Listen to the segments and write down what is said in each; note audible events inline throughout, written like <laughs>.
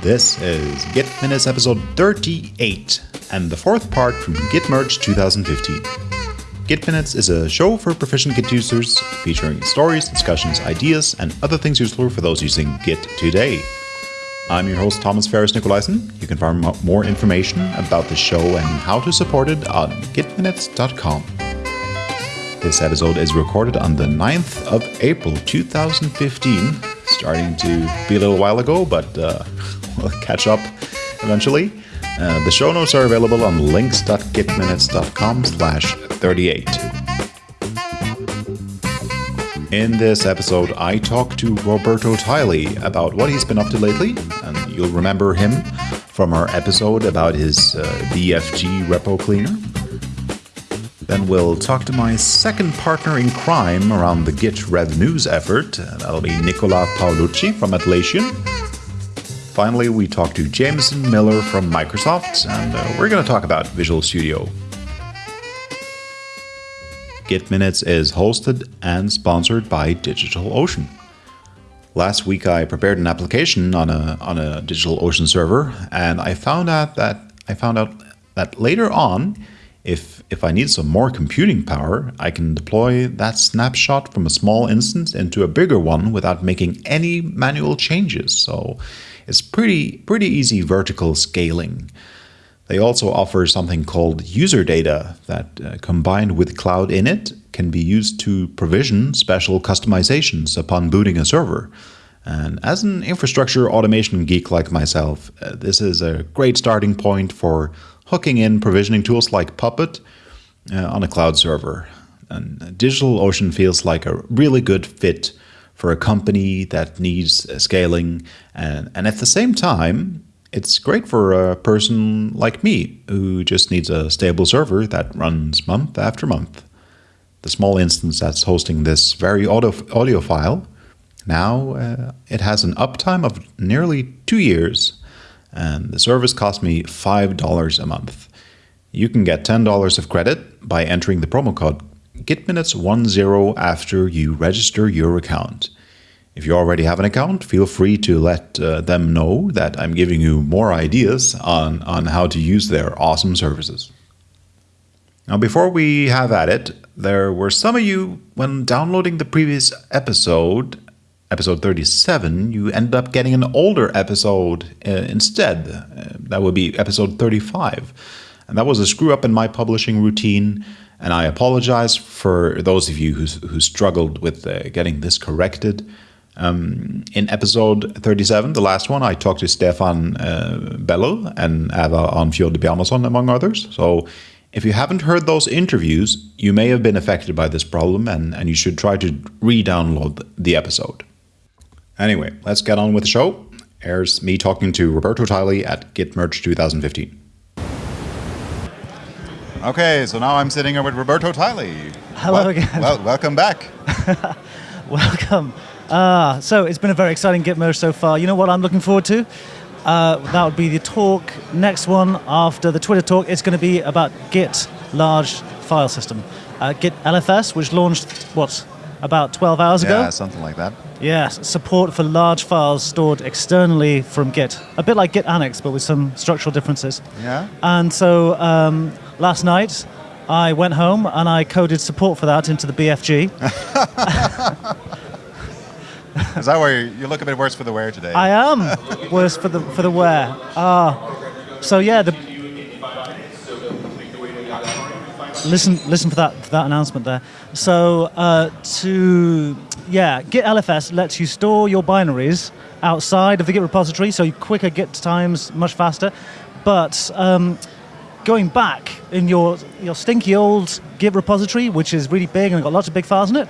This is Git Minutes episode 38 and the fourth part from Git Merge 2015. Git Minutes is a show for proficient Git users featuring stories, discussions, ideas, and other things useful for those using Git today. I'm your host, Thomas Ferris Nicolaisen. You can find more information about the show and how to support it on gitminutes.com. This episode is recorded on the 9th of April 2015. Starting to be a little while ago, but uh, we'll catch up eventually. Uh, the show notes are available on links.gitminutes.com slash 38. In this episode, I talk to Roberto Tyley about what he's been up to lately, and you'll remember him from our episode about his uh, repo cleaner. Then we'll talk to my second partner in crime around the Git Rev News effort. And that'll be Nicola Paolucci from Atlassian. Finally, we talk to Jameson Miller from Microsoft, and uh, we're going to talk about Visual Studio. Git Minutes is hosted and sponsored by DigitalOcean. Last week, I prepared an application on a on a DigitalOcean server, and I found out that I found out that later on if, if I need some more computing power, I can deploy that snapshot from a small instance into a bigger one without making any manual changes. So it's pretty, pretty easy vertical scaling. They also offer something called user data that, uh, combined with Cloud Init, can be used to provision special customizations upon booting a server. And as an infrastructure automation geek like myself, uh, this is a great starting point for hooking in provisioning tools like Puppet uh, on a cloud server. And DigitalOcean feels like a really good fit for a company that needs scaling. And, and at the same time, it's great for a person like me who just needs a stable server that runs month after month. The small instance that's hosting this very audio, audio file, now uh, it has an uptime of nearly two years and the service cost me $5 a month. You can get $10 of credit by entering the promo code GitMinutes10 after you register your account. If you already have an account, feel free to let uh, them know that I'm giving you more ideas on, on how to use their awesome services. Now, before we have at it, there were some of you, when downloading the previous episode, episode 37, you ended up getting an older episode uh, instead. Uh, that would be episode 35. And that was a screw up in my publishing routine. And I apologize for those of you who, who struggled with uh, getting this corrected. Um, in episode 37, the last one, I talked to Stefan uh, Beller and Ævar Arnfjörð Bjarmason, among others. So if you haven't heard those interviews, you may have been affected by this problem and, and you should try to re download the episode. Anyway, let's get on with the show. Here's me talking to Roberto Tyley at Git Merge 2015. Okay, so now I'm sitting here with Roberto Tyley. Hello well, again. Well, welcome back. <laughs> welcome. Uh, so it's been a very exciting Git Merge so far. You know what I'm looking forward to? Uh, that would be the talk. Next one after the Twitter talk, it's going to be about Git large file system. Uh, Git LFS, which launched, what, about 12 hours ago? Yeah, something like that. Yes, support for large files stored externally from Git. A bit like Git Annex, but with some structural differences. Yeah. And so um, last night, I went home and I coded support for that into the BFG. <laughs> Is that where you look a bit worse for the wear today? I am worse for the for the wear. Ah, uh, so yeah, the listen listen for that for that announcement there. So uh, to yeah, Git LFS lets you store your binaries outside of the Git repository, so you quicker Git times, much faster. But um, going back in your your stinky old Git repository, which is really big and got lots of big files in it,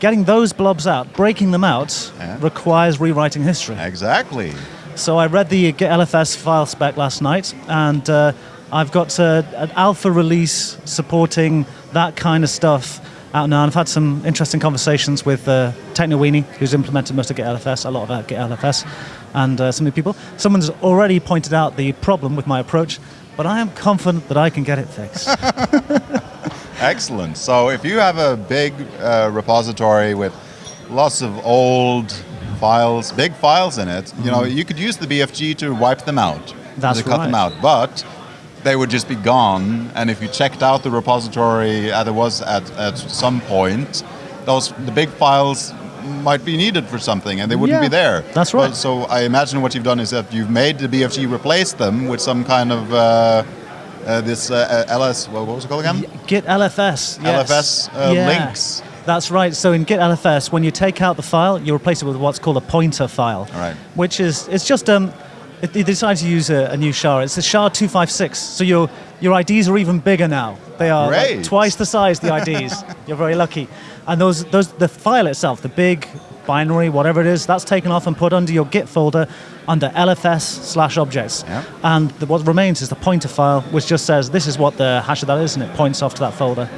getting those blobs out, breaking them out, yeah. requires rewriting history. Exactly. So I read the Git LFS file spec last night, and uh, I've got uh, an alpha release supporting that kind of stuff out now. And I've had some interesting conversations with uh, Technoweenie, who's implemented most of Git LFS, a lot of Git LFS, and uh, some of the people. Someone's already pointed out the problem with my approach, but I am confident that I can get it fixed. <laughs> Excellent. So if you have a big uh, repository with lots of old files, big files in it, you know, you could use the BFG to wipe them out. Mm-hmm. That's to cut them out, but they would just be gone. And if you checked out the repository as it was at, at some point, those the big files might be needed for something, and they wouldn't Yeah, be there. that's right. so I imagine what you've done is that you've made the BFG replace them with some kind of uh, uh, this uh, LS. What what was it called again? Git LFS. yes. LFS uh, Yeah. links. That's right. So in Git LFS, when you take out the file, you replace it with what's called a pointer file. All right. Which is it's just um, it, they decided to use a, a new SHA. It's the SHA 256. So your your IDs are even bigger now. They are like twice the size. The IDs. <laughs> You're very lucky. And those those the file itself, the big binary, whatever it is, that's taken off and put under your Git folder under LFS slash objects. Yeah. And the, what remains is the pointer file, which just says this is what the hash of that is, and it points off to that folder.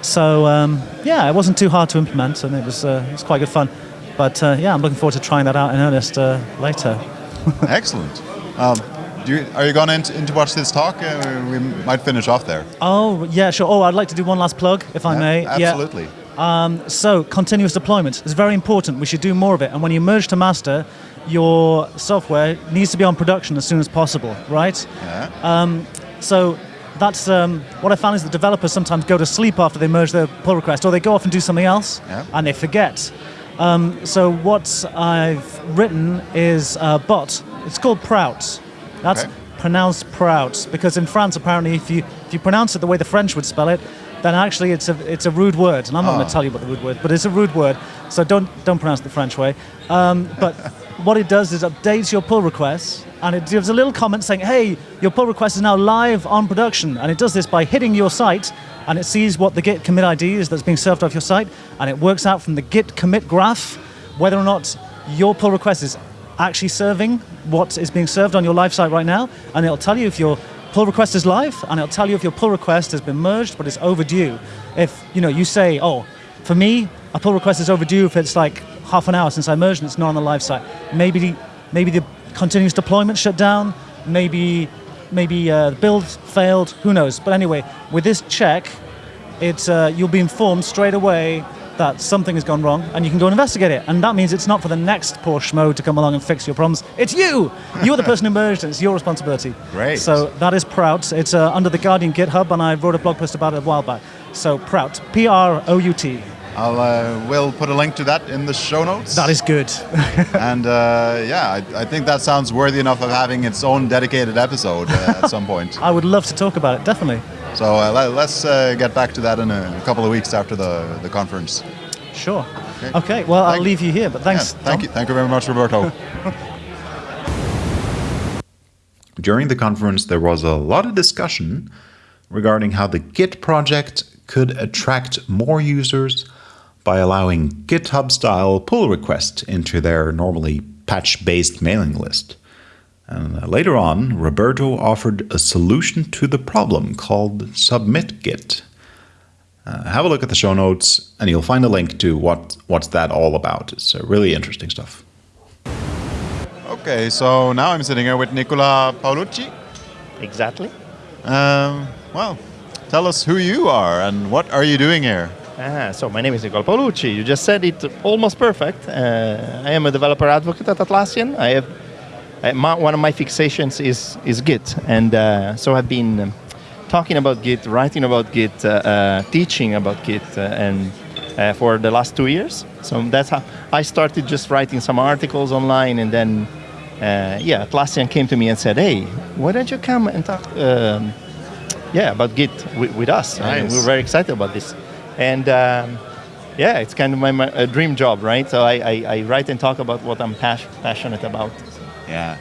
So um, yeah, it wasn't too hard to implement, and it was uh, it was quite good fun. But uh, yeah, I'm looking forward to trying that out in earnest uh, later. <laughs> Excellent. Um, do you, are you going in to, watch this talk? Uh, we might finish off there. Oh yeah, sure. Oh, I'd like to do one last plug, if I Yeah, may. Absolutely. Yeah. So continuous deployment is very important. We should do more of it. And when you merge to master, your software needs to be on production as soon as possible, right? Yeah. So that's um, what I found is that developers sometimes go to sleep after they merge their pull request, or they go off and do something else, Yeah. and they forget. Um, so what I've written is a bot. It's called Prout. That's Okay. pronounced Prout because in France, apparently, if you if you pronounce it the way the French would spell it, then actually it's a it's a rude word, and I'm not going Oh. to tell you what the rude word, but it's a rude word. So don't don't pronounce it the French way. Um, but what it does is updates your pull requests, and it gives a little comment saying, "Hey, your pull request is now live on production," and it does this by hitting your site, and it sees what the Git commit ID is that's being served off your site, and it works out from the Git commit graph whether or not your pull request is actually serving what is being served on your live site right now, and it'll tell you if your pull request is live, and it'll tell you if your pull request has been merged but is overdue. If you know you say, "Oh, for me, a pull request is overdue if it's like half an hour since I merged and it's not on the live site. Maybe the, maybe the continuous deployment shut down. Maybe maybe uh, the build failed. Who knows? But anyway, with this check, it's uh, you'll be informed straight away that something has gone wrong, and you can go and investigate it. And that means it's not for the next poor schmo to come along and fix your problems. It's you. You're the person who merged, and it's your responsibility. Great. So that is Prout. It's uh, under the Guardian GitHub, and I wrote a blog post about it a while back. So Prout, P-R-O-U-T. I'll uh, we'll put a link to that in the show notes. That is good. <laughs> and uh, yeah, I, I think that sounds worthy enough of having its own dedicated episode uh, at some point. <laughs> I would love to talk about it. Definitely. So uh, let, us uh, get back to that in a, couple of weeks after the, the conference. Sure. Okay. Okay. Well, I'll leave you here. But thanks. Yeah, thank Tom. you, thank you very much, Roberto. <laughs> During the conference, there was a lot of discussion regarding how the Git project could attract more users by allowing GitHub style pull requests into their normally patch based mailing list. And uh, later on, Roberto offered a solution to the problem called Submit Git. Uh, have a look at the show notes, and you'll find a link to what what's that all about. It's uh, really interesting stuff. Okay, so now I'm sitting here with Nicola Paolucci. Exactly. Um, well, tell us who you are and what are you doing here? Ah, so my name is Nicola Paolucci. You just said it almost perfect. Uh, I am a developer advocate at Atlassian. I have uh, my, one of my fixations is is Git, and uh, so I've been um, talking about Git, writing about Git, uh, uh, teaching about Git, uh, and uh, for the last two years. So that's how I started just writing some articles online, and then uh, yeah, Atlassian came to me and said, "Hey, why don't you come and talk?" Um, yeah, about Git with, with us. And Nice. we're very excited about this. And um, yeah, it's kind of my, my a dream job, right? So I, I, I write and talk about what I'm pas- passionate about. Yeah.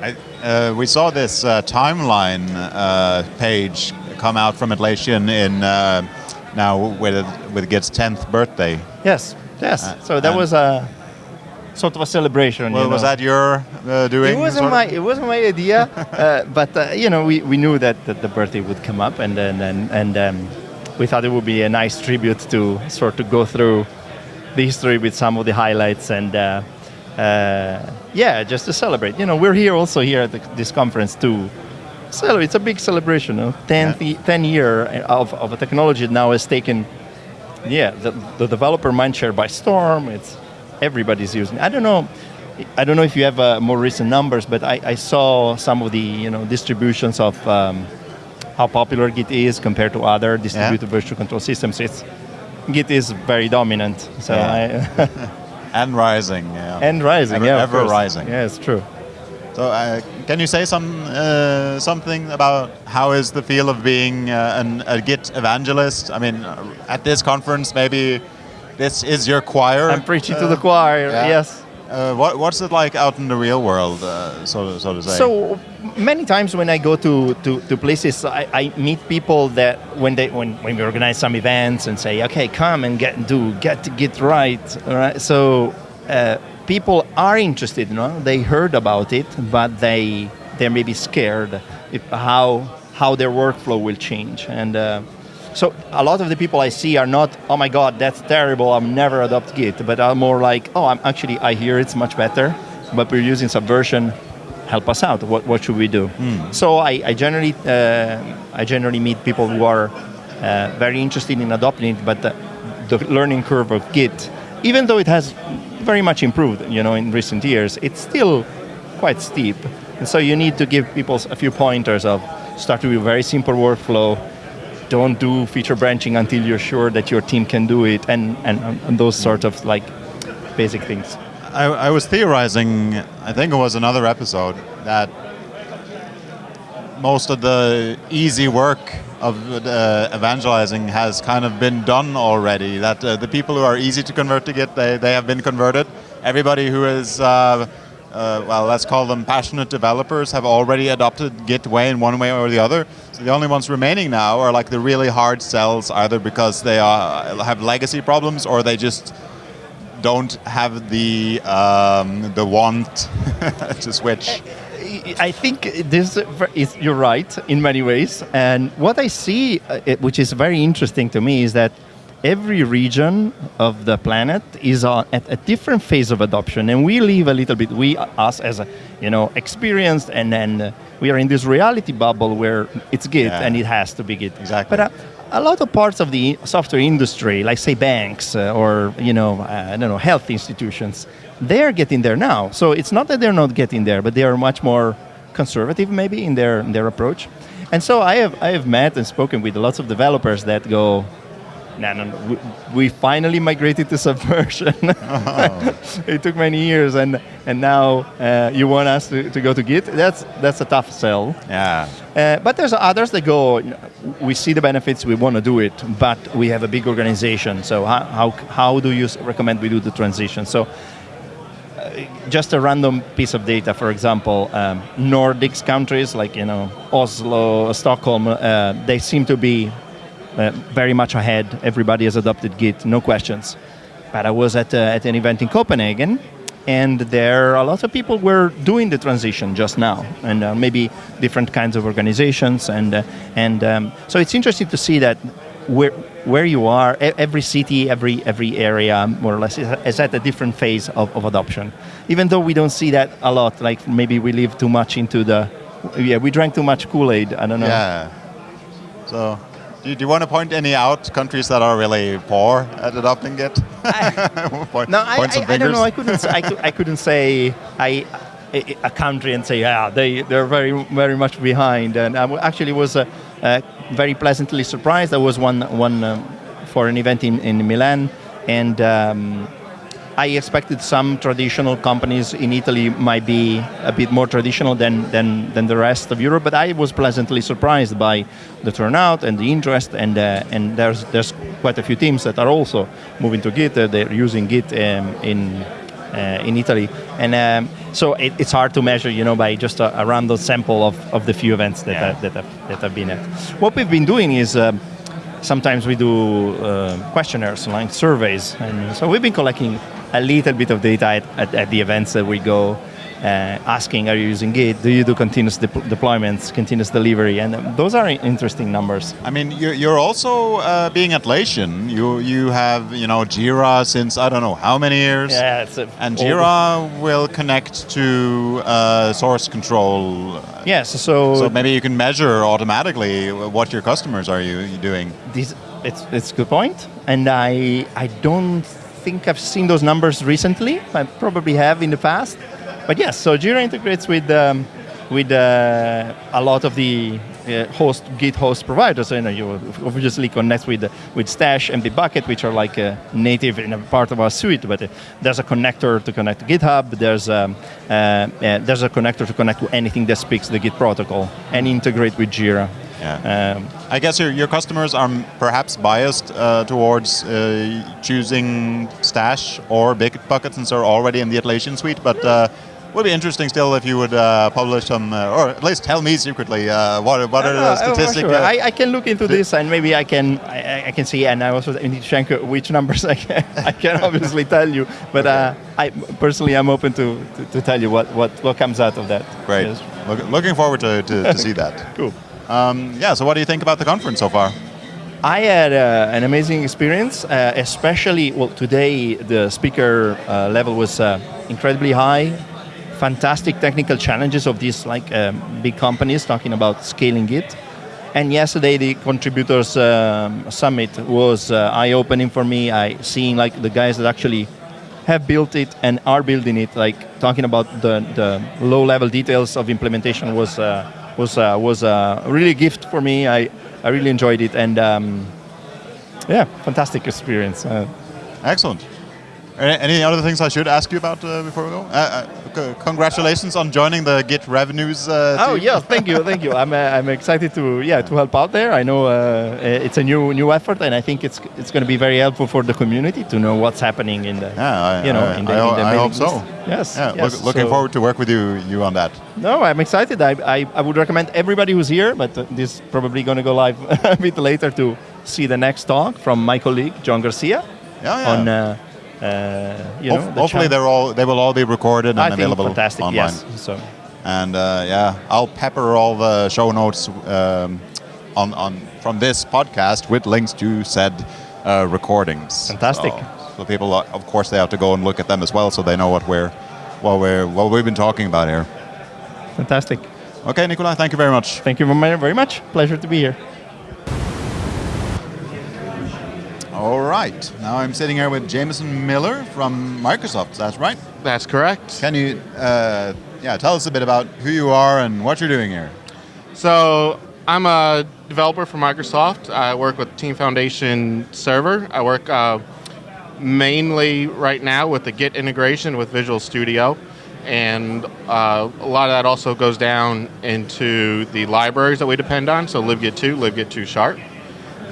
I, uh, we saw this uh, timeline uh, page come out from Atlassian in uh, now with with Git's 10th birthday. Yes, yes. Uh, so that was a sort of a celebration. Well, you was that your uh, doing? It wasn't of? my it wasn't my idea, <laughs> uh, but uh, you know we, we knew that, that the birthday would come up, and then and, and um, we thought it would be a nice tribute to sort of go through the history with some of the highlights and uh, uh, yeah, just to celebrate. You know, we're here also here at the, this conference to celebrate. It's a big celebration. You know? 10, Yeah. 10 year of, of a technology that now has taken yeah the, the developer mindshare by storm. It's everybody's using. I don't know. I don't know if you have uh, more recent numbers, but I, I, saw some of the you know distributions of um, how popular Git is compared to other distributed yeah. version control systems. It's Git is very dominant. So yeah. I <laughs> and rising. Yeah. And rising. Ever, yeah, ever rising. Yeah, it's true. So, uh, can you say some uh, something about how is the feel of being uh, an, a Git evangelist? I mean, uh, at this conference, maybe this is your choir. I'm preaching to the choir. Yeah. Yes. Uh, what, what's it like out in the real world, uh, so, so to say? So many times when I go to, to, to places, I, I, meet people that when they when, when we organize some events and say, okay, come and get do get get right, all right. So people are interested, you know, they heard about it, but they they may be scared if, how how their workflow will change. And uh, so a lot of the people I see are not, oh my God, that's terrible, I'll never adopt Git, but are more like, oh, I'm actually I hear it's much better, but we're using Subversion. Help us out. What, what should we do? Mm. So I, I generally uh, I generally meet people who are uh, very interested in adopting it, but the, the learning curve of Git, even though it has very much improved, you know, in recent years. It's still quite steep. And so you need to give people a few pointers of start with a very simple workflow, don't do feature branching until you're sure that your team can do it, and, and, and those sort of like basic things. I, I was theorizing, I think it was another episode, that most of the easy work of uh, evangelizing has kind of been done already. That uh, the people who are easy to convert to Git, they, they have been converted. Everybody who is, uh, uh, well, let's call them passionate developers, have already adopted Git way in one way or the other. The only ones remaining now are like the really hard sells, either because they are, have legacy problems or they just don't have the um, the want <laughs> to switch. I think this is you're right in many ways, and what I see, uh, which is very interesting to me, is that every region of the planet is on, at a different phase of adoption, and we live a little bit. We, us, as a, you know, experienced, and then we are in this reality bubble where it's Git yeah. and it has to be Git. Exactly. But uh, a lot of parts of the software industry, like say banks uh, or you know, uh, I don't know, health institutions, they're getting there now. So it's not that they're not getting there, but they are much more conservative maybe in their in their approach. And so I have I have met and spoken with lots of developers that go, no, no, no. We, we finally migrated to Subversion. Oh. <laughs> <laughs> it took many years, and and now uh, you want us to, to go to Git. That's that's a tough sell. Yeah. Uh, but there's others that go. We see the benefits. We want to do it, but we have a big organization. So how how, how do you recommend we do the transition? So just a random piece of data, for example, um, Nordics countries like you know Oslo, Stockholm, uh, they seem to be uh, very much ahead. Everybody has adopted Git, no questions. But I was at, uh, at an event in Copenhagen, and there a lot of people were doing the transition just now, and uh, maybe different kinds of organizations, and uh, and um, so it's interesting to see that where where you are, every city, every every area, more or less, is at a different phase of, of adoption. Even though we don't see that a lot, like maybe we live too much into the, yeah, we drank too much Kool Aid. I don't know. Yeah. So, do you, do you want to point any out countries that are really poor at adopting Git? <laughs> point, no, I, I, I, don't know. I couldn't. I, I couldn't say I a country and say, yeah, they, they're very, very much behind. And I actually was uh, uh, very pleasantly surprised. I was one, one um, for an event in, in Milan, and um, I expected some traditional companies in Italy might be a bit more traditional than, than, than the rest of Europe, but I was pleasantly surprised by the turnout and the interest, and, uh, and there's, there's quite a few teams that are also moving to Git. Uh, they're using Git um, in uh, in Italy. And um, so it, it's hard to measure, you know, by just a, a random sample of, of the few events that, yeah. I, that, I've, that I've been at. What we've been doing is um, sometimes we do uh, questionnaires, like surveys. And so we've been collecting a little bit of data at, at, at the events that we go uh, asking, are you using Git? Do you do continuous de deployments, continuous delivery? And um, those are interesting numbers. I mean, you're, you're also uh, being Atlassian. You you have you know Jira since I don't know how many years. Yeah, it's and Jira will connect to uh, source control. Yes, so so maybe you can measure automatically what your customers are you doing. This, it's it's a good point, and I I don't think I've seen those numbers recently. I probably have in the past. But yes, so Jira integrates with um, with uh, a lot of the uh, host Git host providers. So, you know, you obviously connect with with Stash and Bitbucket, which are like uh, native in a part of our suite. But uh, there's a connector to connect to GitHub. There's um, uh, uh, there's a connector to connect to anything that speaks the Git protocol and integrate with Jira. Yeah. Um, I guess your, your customers are perhaps biased uh, towards uh, choosing Stash or Bitbucket since they're already in the Atlassian suite, but uh, would be interesting still if you would uh, publish some, uh, or at least tell me secretly uh, what, what are the statistics. Sure. I, I, can look into this and maybe I can I, I, can see and I also need to check which numbers I can, I can obviously <laughs> tell you. But okay. I personally I'm open to, to, to, tell you what, what, what comes out of that. Great. Yes. Look, looking forward to, to, to see that. <laughs> cool. Um, yeah, so what do you think about the conference so far? I had uh, an amazing experience, uh, especially, well, today the speaker uh, level was uh, incredibly high. Fantastic technical challenges of these like um, big companies talking about scaling it. And yesterday the contributors um, summit was uh, eye-opening for me. I seeing like the guys that actually have built it and are building it, like talking about the, the low-level details of implementation was uh, was uh, was a really a gift for me. I, I really enjoyed it, and um, yeah, fantastic experience. Uh, Excellent. Any other things I should ask you about uh, before we go? Uh, uh, congratulations on joining the Git Rev News. Uh, oh yeah, thank you, thank you. I'm uh, I'm excited to yeah to help out there. I know uh, it's a new new effort, and I think it's it's going to be very helpful for the community to know what's happening in the yeah I, you know I, in the, I, in the I hope so. Yes, yeah. Yes. Look, looking so, forward to work with you you on that. No, I'm excited. I I, I would recommend everybody who's here, but this is probably going to go live <laughs> a bit later to see the next talk from my colleague John Garcia yeah, yeah. on uh, you know, the hopefully they're all they will all be recorded and I available think fantastic, online. Yes. So. And uh, yeah, I'll pepper all the show notes um, on on from this podcast with links to said uh, recordings. Fantastic. So, so, people, of course, they have to go and look at them as well, so they know what we're what we're what we've been talking about here. Fantastic. Okay, Nikolai, thank you very much. Thank you very much. Pleasure to be here. All right. Now I'm sitting here with Jameson Miller from Microsoft. That's right. That's correct. Can you, uh, yeah, tell us a bit about who you are and what you're doing here? So I'm a developer for Microsoft. I work with Team Foundation Server. I work uh, mainly right now with the Git integration with Visual Studio. And uh, a lot of that also goes down into the libraries that we depend on, so libgit2, libgit2 sharp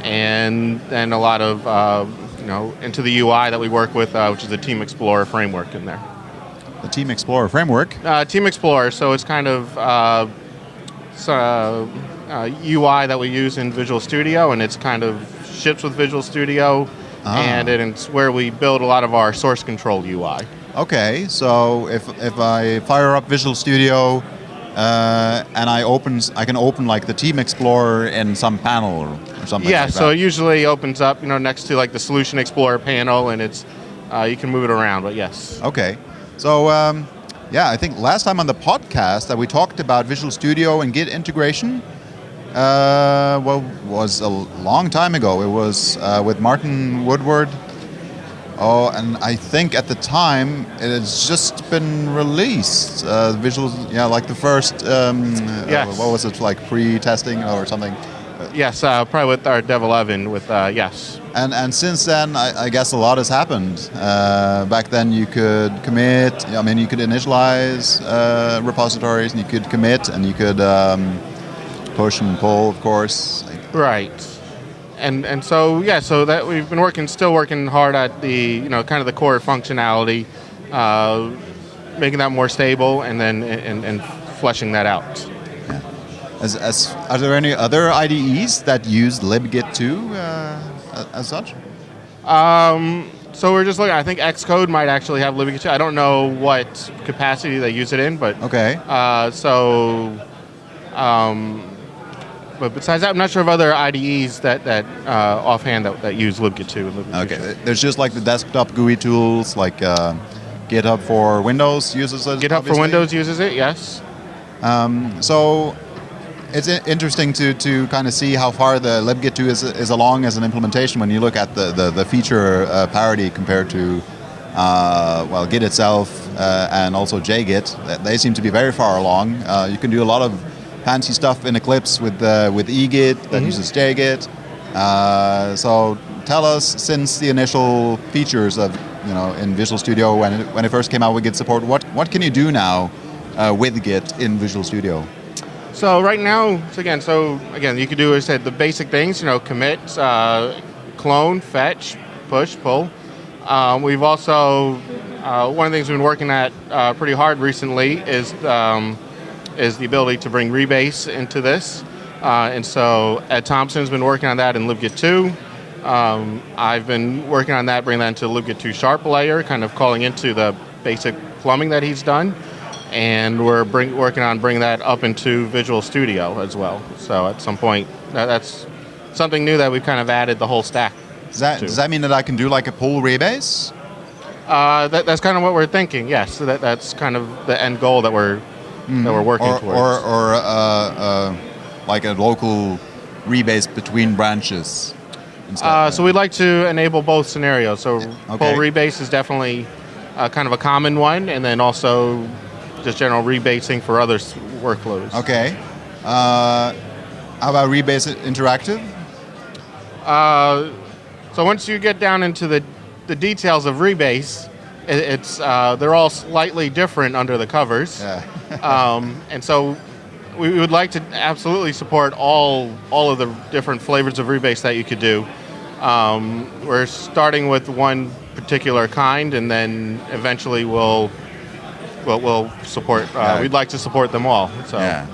and then a lot of uh, you know into the UI that we work with, uh, which is the Team Explorer framework in there. The Team Explorer framework. Uh, Team Explorer, so it's kind of uh, so, UI uh, that we use in Visual Studio, and it's kind of ships with Visual Studio, ah. and it's where we build a lot of our source control UI. Okay, so if if I fire up Visual Studio uh, and I opens I can open like the Team Explorer in some panel or, or something. Yeah, like so it usually opens up, you know, next to like the Solution Explorer panel, and it's uh, you can move it around. But yes. Okay, so um, yeah, I think last time on the podcast that we talked about Visual Studio and Git integration. Uh, well, was a long time ago. It was uh, with Martin Woodward Oh, and I think at the time it has just been released. Uh, visuals, yeah, like the first. Um, uh, yes. Uh, what was it like pre-testing or something? Yes, uh, probably with our Dev 11. With uh, yes. And and since then, I, I guess a lot has happened. Uh, back then, you could commit. I mean, you could initialize uh, repositories, and you could commit, and you could um, push and pull, of course. Right and and so yeah, so that we've been working, still working hard at the you know kind of the core functionality, uh, making that more stable, and then and, and fleshing that out. Yeah. As, as, are there any other IDEs that use libgit2 uh, as such? Um, so we're just looking. I think Xcode might actually have libgit2. I don't know what capacity they use it in, but okay. Uh, so. Um, but besides that, I'm not sure of other IDEs that that uh, offhand that, that use libgit2 libgit2. Okay, there's just like the desktop GUI tools, like uh, GitHub for Windows uses it. GitHub obviously. for Windows uses it, yes. Um, so, it's interesting to, to kind of see how far the libgit 2 is, is along as an implementation when you look at the, the, the feature uh, parity compared to uh, well Git itself uh, and also JGit. They seem to be very far along. Uh, you can do a lot of fancy stuff in Eclipse with uh, with eGit that uses JGit. Uh, so tell us, since the initial features of you know in Visual Studio when it, when it first came out with Git support, what what can you do now uh, with Git in Visual Studio? So right now, so again, so again, you could do, as I said, the basic things, you know, commit, uh, clone, fetch, push, pull. Um, we've also, uh, one of the things we've been working at uh, pretty hard recently is, um, is the ability to bring rebase into this. Uh, and so Ed Thomson's been working on that in libgit 2. Um, I've been working on that, bringing that into the libgit 2 sharp layer, kind of calling into the basic plumbing that he's done and we're bring, working on bringing that up into Visual Studio as well. So at some point, that, that's something new that we've kind of added the whole stack. Does that, to. does that mean that I can do like a pull rebase? Uh, that, that's kind of what we're thinking. Yes, so that, that's kind of the end goal that we're that we're working or, towards. or, or uh, uh, like a local rebase between branches? instead? Uh, so we'd like to enable both scenarios. So okay. pull rebase is definitely uh, kind of a common one, and then also just general rebasing for other s- workflows. Okay. Uh, how about rebase interactive? Uh, so once you get down into the, the details of rebase, it, it's uh, they're all slightly different under the covers. Yeah. <laughs> um, and so we we would like to absolutely support all all of the different flavors of rebase that you could do. Um, we're starting with one particular kind, and then eventually we'll we'll, we'll support. Uh, Yeah. We'd like to support them all. So Yeah.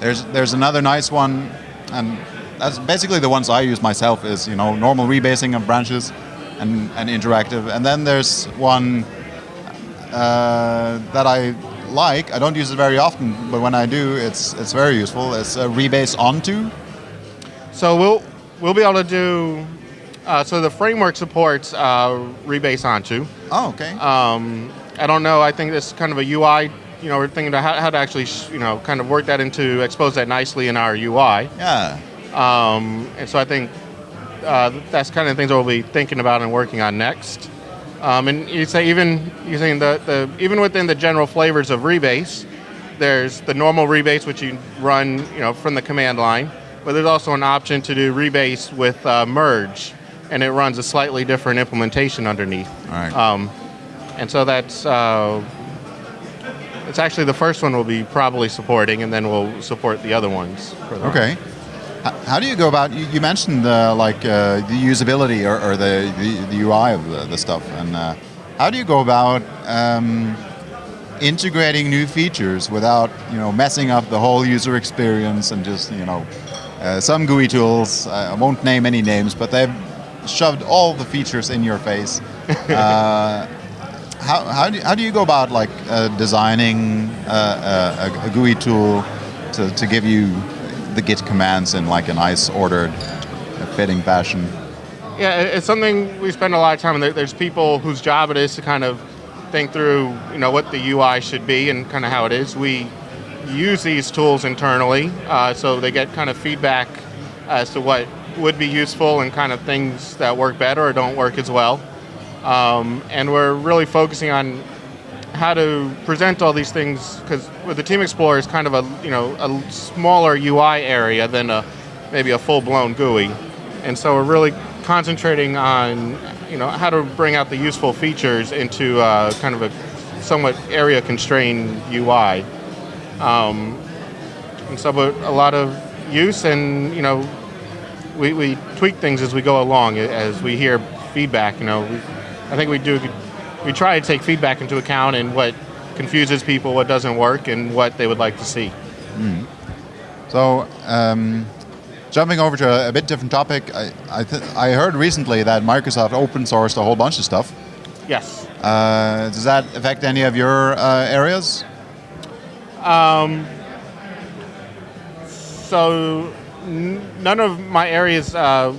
There's there's another nice one, and that's basically the ones I use myself. Is you know normal rebasing of branches, and and interactive. And then there's one uh, that I like. I don't use it very often, but when I do, it's it's very useful. It's a rebase onto. So we'll we'll be able to do. Uh, so the framework supports uh, rebase onto. Oh, okay. Um, I don't know. I think this is kind of a UI. You know, we're thinking about how, how to actually, you know, kind of work that into expose that nicely in our UI. yeah. Um, and so I think uh, that's kind of the things that we'll be thinking about and working on next. Um, and you say even you saying the, the even within the general flavors of rebase, there's the normal rebase which you run you know from the command line, but there's also an option to do rebase with uh, merge, and it runs a slightly different implementation underneath. Right. Um, and so that's uh, it's actually the first one we'll be probably supporting, and then we'll support the other ones. Okay. How do you go about? You, you mentioned uh, like uh, the usability or, or the, the, the UI of the, the stuff, and uh, how do you go about um, integrating new features without you know messing up the whole user experience and just you know uh, some GUI tools. I won't name any names, but they've shoved all the features in your face. <laughs> uh, how, how, do, how do you go about like uh, designing uh, a, a GUI tool to, to give you the Git commands in like a nice ordered, fitting fashion? Yeah, it's something we spend a lot of time. There's people whose job it is to kind of think through, you know, what the UI should be and kind of how it is. We use these tools internally, uh, so they get kind of feedback as to what would be useful and kind of things that work better or don't work as well. Um, and we're really focusing on how to present all these things because with the Team Explorer is kind of a you know a smaller UI area than a maybe a full-blown GUI, and so we're really concentrating on you know how to bring out the useful features into uh, kind of a somewhat area constrained UI. Um, and so a lot of use and you know we, we tweak things as we go along as we hear feedback you know we, I think we do we try to take feedback into account and what confuses people what doesn't work and what they would like to see So, um, jumping over to a, a bit different topic, I, I, th- I heard recently that Microsoft open sourced a whole bunch of stuff. yes Uh, does that affect any of your uh, areas? so n- none of my areas uh,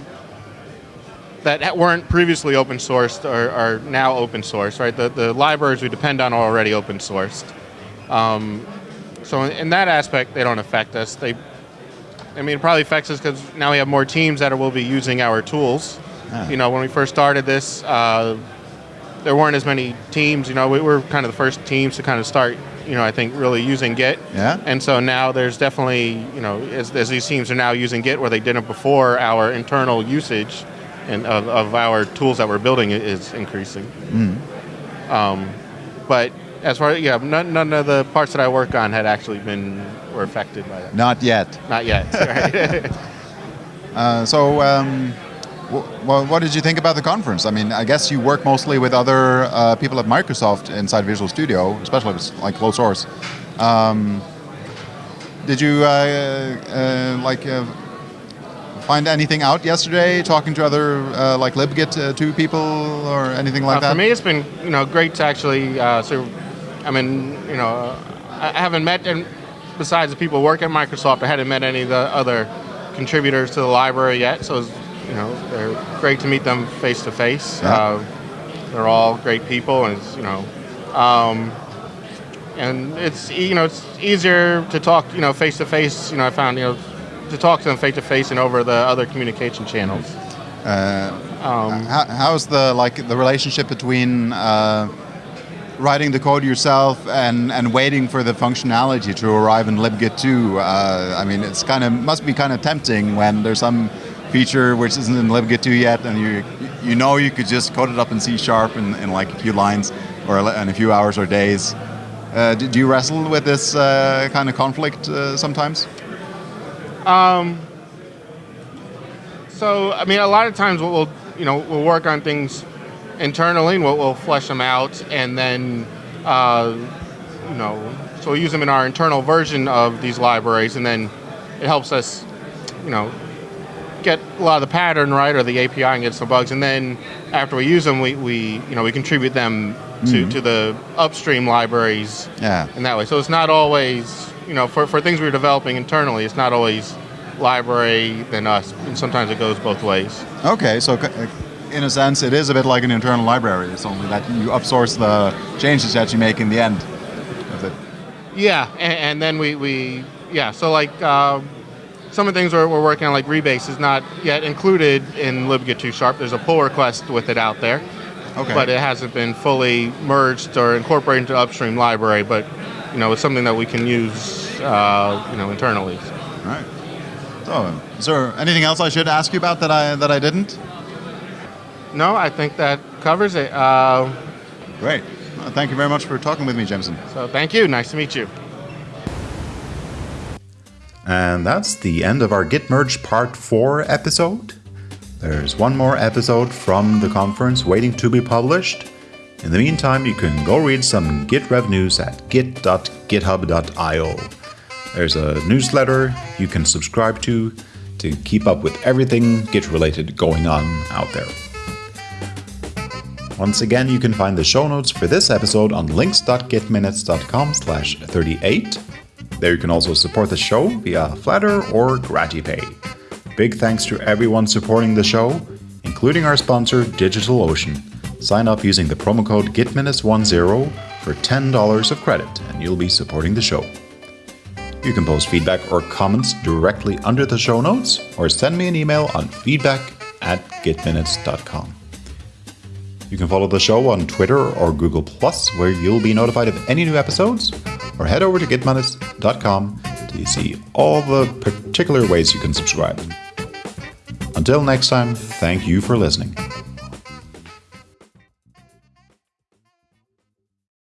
that weren't previously open sourced are, are now open source right the, the libraries we depend on are already open sourced um, so in, that aspect they don't affect us they I mean, it probably affects us because now we have more teams that will be using our tools. Ah. You know, when we first started this, uh, there weren't as many teams. You know, we were kind of the first teams to kind of start. You know, I think really using Git. Yeah. And so now there's definitely, you know, as, as these teams are now using Git where they didn't before, our internal usage and of, of our tools that we're building is increasing. Um, but as far as, yeah, none, none of the parts that I work on had actually been were affected by that. Not yet. Not yet. <laughs> Right? Uh, so, um, well, what did you think about the conference? I mean, I guess you work mostly with other uh, people at Microsoft inside Visual Studio, especially with like closed source. Um, did you uh, uh, like uh, find anything out yesterday? Talking to other uh, like libgit uh, two people or anything like Uh, that? for me, it's been you know great to actually. Uh, so, I mean, you know, I I haven't met, and besides the people who work at Microsoft, I hadn't met any of the other contributors to the library yet. So, it's, you know, they're great to meet them face to face. Yeah. Uh, They're all great people, and it's, you know, um, and it's you know it's easier to talk you know face to face. You know, I found you know to talk to them face to face and over the other communication channels. Um, How, how's the like the relationship between uh, writing the code yourself and, and waiting for the functionality to arrive in libgit 2? Uh, I mean, it's kind of must be kind of tempting when there's some feature which isn't in libgit 2 yet, and you you know you could just code it up in C sharp in, in like a few lines or in a few hours or days. Uh, do, you wrestle with this uh, kind of conflict uh, sometimes? So I mean, a lot of times we'll, you know we'll work on things internally and we'll, we'll flesh them out, and then uh, you know so we'll use them in our internal version of these libraries, and then it helps us you know get a lot of the pattern right or the API and get some bugs, and then after we use them, we, we you know we contribute them to, to the upstream libraries Yeah. in that way. So it's not always, you know, for, for things we're developing internally, it's not always library than us. And sometimes it goes both ways. Okay, so in a sense, it is a bit like an internal library. It's only that you upsource the changes that you make in the end of it. Yeah, and, and then we, we, yeah, so like um, some of the things we're, we're working on, like Rebase, is not yet included in libgit 2 Sharp. There's a pull request with it out there, Okay. but it hasn't been fully merged or incorporated into upstream library. But you know, it's something that we can use, uh, you know, internally. All right. So, is there anything else I should ask you about that I that I didn't? No, I think that covers it. Uh, Great. Well, thank you very much for talking with me, Jameson. so thank you. Nice to meet you. And that's the end of our Git Merge Part 4 episode. There's one more episode from the conference waiting to be published. In the meantime, you can go read some Git Rev news at git.github.io. There's a newsletter you can subscribe to to keep up with everything Git related going on out there. Once again, you can find the show notes for this episode on links.gitminutes.com slash 38. There you can also support the show via Flattr or GratiPay. Big thanks to everyone supporting the show, including our sponsor DigitalOcean. Sign up using the promo code GitMinutes10 for $10 of credit and you'll be supporting the show. You can post feedback or comments directly under the show notes or send me an email on feedback at gitminutes.com. You can follow the show on Twitter or Google Plus, where you'll be notified of any new episodes, or head over to gitminutes.com to see all the particular ways you can subscribe. Until next time, thank you for listening.